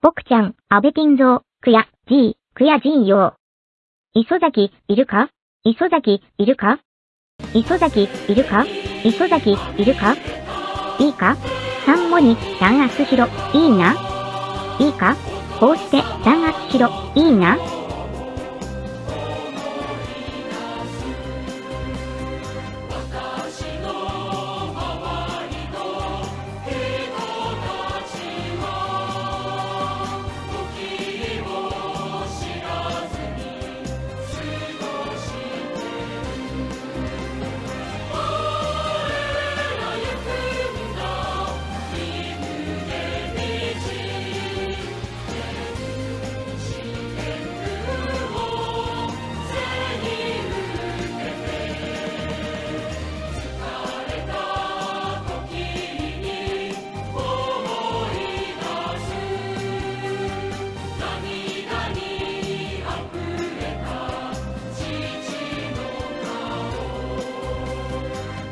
僕ちゃん、安倍金蔵、くや、じい、くやじいよう。磯崎、いるか？磯崎、いるか？磯崎、いるか？磯崎、いるか？いいか？三もに弾圧しろ、いいな？いいか？こうして弾圧しろ、いいな？